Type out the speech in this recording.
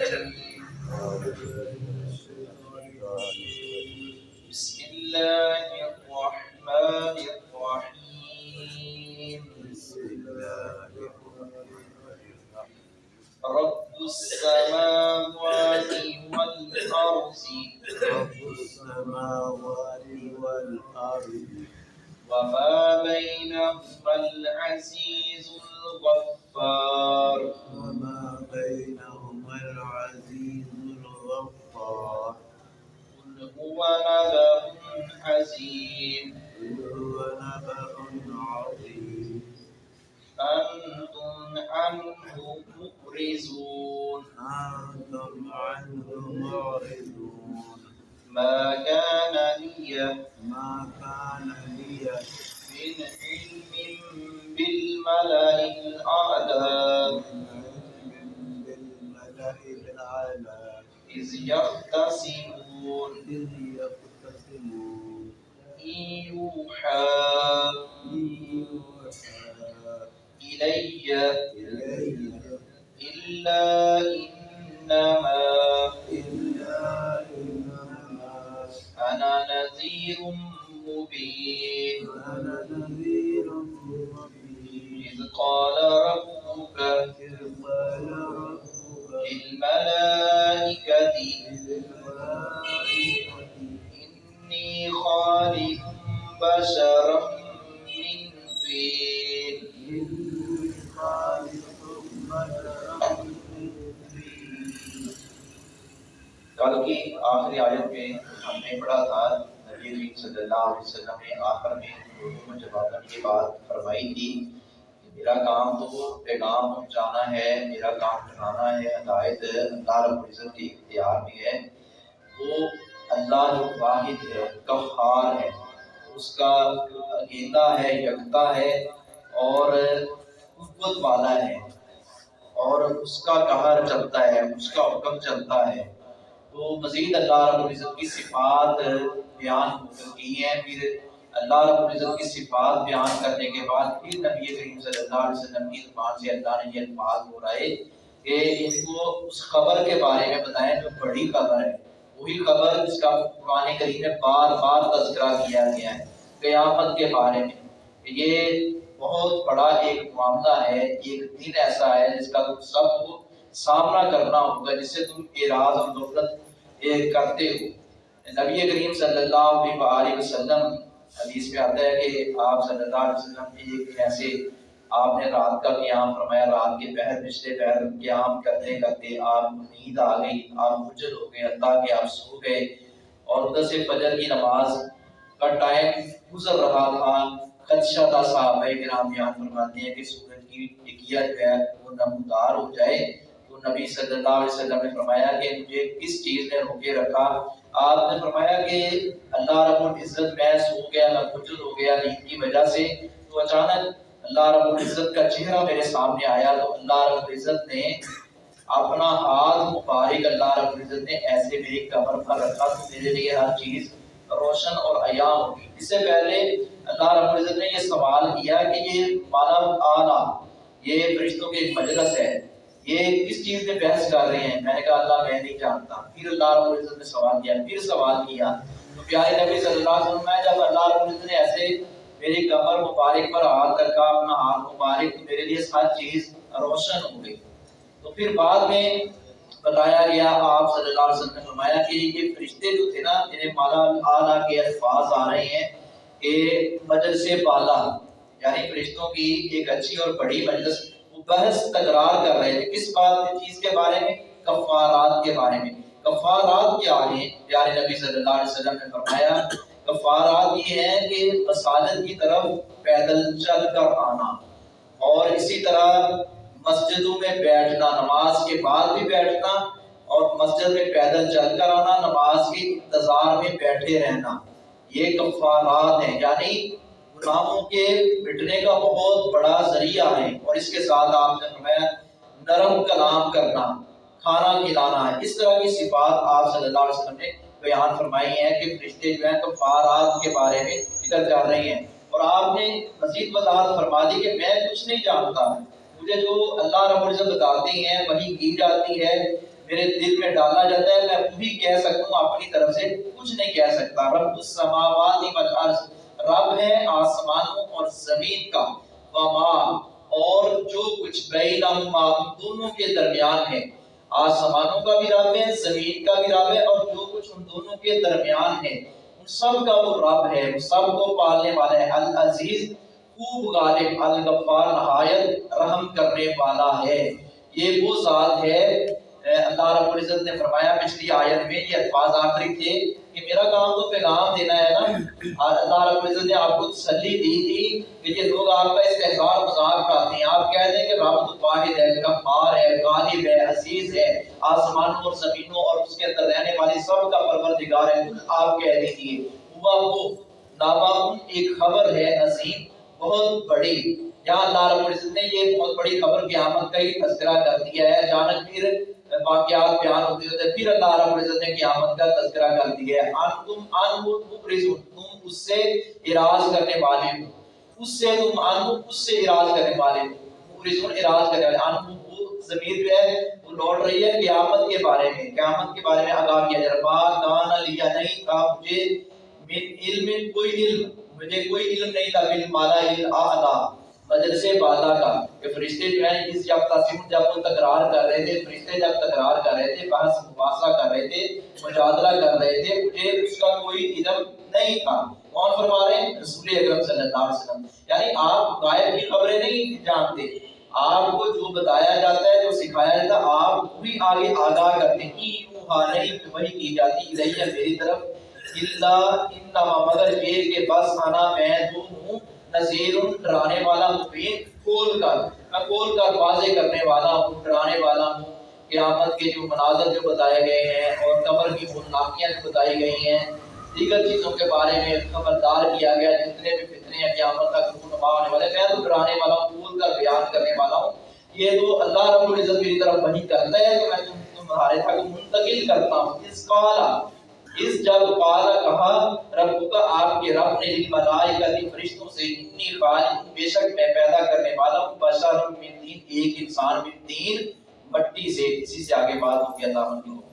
بسم الله الرحمن الرحيم رب السماوات والأرض رب السماوات والأرض وما بينهما العزيز الغفار عنه مبرزون أنتم عنه معرضون ما كان لي ما كان لي من علم بالملأ الأعلى. بالملأ إذ يختصمون. إذ إلي إلا إنما أنا نذير مبين. آخری آیت میں ہم نے پڑھا تھا، نبی کریم صلی اللہ علیہ وسلم نے آخر میں لوگوں کو یہ بات فرمائی تھی کہ میرا کام تو پیغام پہنچانا ہے، میرا کام ٹھکانا ہے، ہدایت اللہ رب العزت کے اختیار میں ہے، وہ اللہ جو واحد ہے قہار ہے، اس کا اکیلا ہے، یکتا ہے اور قوت والا ہے اور اس کا قہر چلتا ہے، اس کا حکم چلتا ہے۔ تو مزید اللہ رب العزت کی صفات بیان ہو چکی ہیں۔ پھر اللہ رب العزت کی صفات بیان کرنے کے بعد پھر نبی کریم صلی اللہ علیہ وسلم کی زبان سے اللہ نے یہ الفاظ ہو بولائے کہ ان کو اس خبر کے بارے میں بتائیں، جو بڑی خبر ہے۔ وہی خبر جس کا قرآن کریم میں بار بار تذکرہ کیا گیا ہے قیامت کے بارے میں۔ کہ یہ بہت بڑا ایک معاملہ ہے ایک دن ایسا ہے جس کا سب کو سامنا کرنا ہوگا، جس سے تم اعراض اور غفلت یہ کرتے ہو۔ نبی کریم صلی اللہ علیہ وسلم، حدیث میں آتا ہے کہ آپ صلی اللہ علیہ وسلم ایک ایسے، آپ نے رات کا قیام فرمایا، رات کے پہر، پچھلے پہر قیام کرتے کرتے آپ نیند آ گئی، آپ مجھل ہو گئے، اللہ کے آپ سو گئے۔ اور ادھر سے فجر کی نماز کا ٹائم گزر رہا تھا۔ خدشہ تھا صحابہ کرام بیان فرماتے ہیں کہ سورج کی ٹکیا جو ہے وہ نمودار ہو جائے۔ نبی صلی اللہ علیہ وسلم نے فرمایا کہ مجھے کس چیز نے روکے رکھا؟ آپ نے فرمایا کہ اللہ رب العزت میں سو گیا میں مجل ہو گیا نیند کی وجہ سے۔ تو اچانک اللہ رب العزت کا چہرہ میرے سامنے آیا تو اللہ رب العزت نے اپنا ہاتھ مبارک اللہ رب العزت نے ایسے میری کمر پر رکھا تو میرے لیے ہر چیز روشن اور عیاں ہوگی۔ اس سے پہلے اللہ رب العزت نے یہ سوال کیا کہ یہ مالا آلہ یہ فرشتوں کے ایک مجلس ہے۔ یہ کس چیز میں بحث کر رہے ہیں۔ میں نے کہا، اللہ میں نہیں جانتا۔ پھر اللہ رب العزت نے سوال کیا، پھر سوال کیا۔ تو پیارے نبی صلی اللہ علیہ وسلم، میں جب اللہ رب العزت نے ایسے میری کمر مبارک پر ہاتھ رکھا، اپنا ہاتھ مبارک، تو میرے لیے ہر چیز روشن ہو گئی۔ تو پھر بعد میں بتایا گیا، آپ صلی اللہ علیہ وسلم نے فرمایا کہ یہ فرشتے جو تھے نا، جنہیں مالا اعلیٰ کے الفاظ آ رہے ہیں کہ مجلس بالا یعنی فرشتوں کی ایک اچھی اور بڑی مجلس بحث تکرار کر رہے تھے۔ کس بات چیز کے بارے میں؟ کفارات کے بارے میں۔ کفارات کیا ہیں پیارے نبی صلی اللہ علیہ وسلم نے فرمایا، کفارات یہ ہیں کہ مساجد کی طرف پیدل چل کر آنا اور اسی طرح مسجدوں میں بیٹھنا، نماز کے بعد بھی بیٹھنا اور مسجد میں پیدل چل کر آنا، نماز کے انتظار میں بیٹھے رہنا۔ یہ کفارات ہیں یعنی گناہوں کے مٹنے کا بہت بڑا ذریعہ ہے اور اس کے ساتھ آپ نے فرمایا نرم کلام کرنا، کھانا کھلانا ہے۔ اس طرح کی صفات آپ صلی اللہ علیہ وسلم نے بیان فرمائی ہیں کہ فرشتے جو ہیں کفارات کے بارے میں ذکر کر رہے ہیں۔ اور آپ نے مزید وضاحت فرما دی کہ میں کچھ نہیں جانتا۔ مجھے جو اللہ رب العزت بتاتے ہیں وہی کی جاتی ہے، میرے دل میں ڈالا جاتا ہے۔ میں وہی کہہ سکتا ہوں اپنی طرف سے کچھ نہیں کہہ سکتا۔ رب السماوات والارض رب ہے آسمانوں اور زمین کا، وما، اور جو کچھ بینہما، دونوں کے درمیان ہے۔ آسمانوں کا بھی رب ہے، زمین کا بھی رب ہے، اور جو کچھ ان دونوں کے درمیان ہے۔ ان سب کا وہ رب ہے وہ سب کو پالنے والا ہے۔ العزیز، خوب غالب، الغفار، نہایت رحم کرنے والا ہے۔ یہ وہ ذات ہے اللہ رب العزت نے فرمایا پچھلی آیت میں یہ الفاظ آخری تھے کہ میرا کام تو پیغام دینا ہے نا۔ اللہ رب العزت نے آپ کو تسلی دی تھی۔ کہ یہ لوگ آپ کا استحصال مذاق کرتے ہیں۔ آپ کہہ دیں کہ رب تو واحد ہے غفار ہے، غالب ہے، عزیز ہے۔ آسمانوں اور زمینوں اور اس کے اندر رہنے والی سب کا پروردگار ہے۔ آپ کہہ دیجیے ہوا وہ نابا ایک خبر ہے، عظیم، بہت بڑی۔ یہاں اللہ رب العزت نے یہ بہت بڑی خبر قیامت کا ہی تذکرہ کر دیا ہے۔ اچانک پھر واقعات بیان ہوتے ہوتے پھر اللہ رب العزت نے قیامت کا تذکرہ کر دیا ہے۔ ان تم ان مبرزون تم اس سے اراض کرنے والے ہو۔ اس سے تم ان اس سے اراض کرنے والے ہو۔ مبرزون اراض کرنے والے۔ ان وہ ضمیر جو ہے، وہ لوٹ رہی ہے قیامت کے بارے میں۔ قیامت کے بارے میں آگاہ کیا جا رہا ہے۔ کان لیا نہیں تھا مجھے من علم، کوئی علم۔ مجھے کوئی علم نہیں تھا بل مالا علم اعلی مجلس بالا کا، کہ فرشتے جو ہیں اس جب تاسیم جب وہ تکرار کر رہے تھے، فرشتے جب تکرار کر رہے تھے، بحث، مباحثہ کر رہے تھے، مجادلہ کر رہے تھے، مجھے اس کا کوئی علم نہیں تھا۔ کون فرما رہے ہیں؟ رسول اکرم صلی اللہ علیہ وسلم۔ یعنی آپ غائب کی خبریں نہیں جانتے۔ آپ کو جو بتایا جاتا ہے، جو سکھایا جاتا ہے، آپ وہی آگے آگاہ کرتے ہیں۔ کی یوحا نہیں وہی کی جاتی، الیہ میری طرف۔ اللہ انما مگر یہ کہ بس انا میں تو ہوں نذیر ڈرانے والا مبین کھول کر، میں کھول کر واضح کرنے والا ہوں، ڈرانے والا ہوں۔ قیامت کے جو مناظر جو بتائے گئے ہیں اور قبر کی خونناکیاں جو بتائی گئی ہیں، دیگر چیزوں کے بارے میں خبردار کیا گیا، جتنے بھی فتنے ہیں قیامت تک خونما ہونے والے، میں تو ڈرانے والا ہوں، کھول کر بیان کرنے والا ہوں۔ یہ تو اللہ رب العزت میری طرف وہی کرتا ہے تو میں تمہارے تک منتقل کرتا ہوں۔ اس قالا اس جب قال کہا رب کا آپ کے رب نے ملائکہ فرشتوں سے اتنی خالق بے شک میں پیدا کرنے والا ہوں بشر من تین، ایک انسان من تین مٹی سے اسی سے آگے بات ہوگی، اللہ کی ہوگی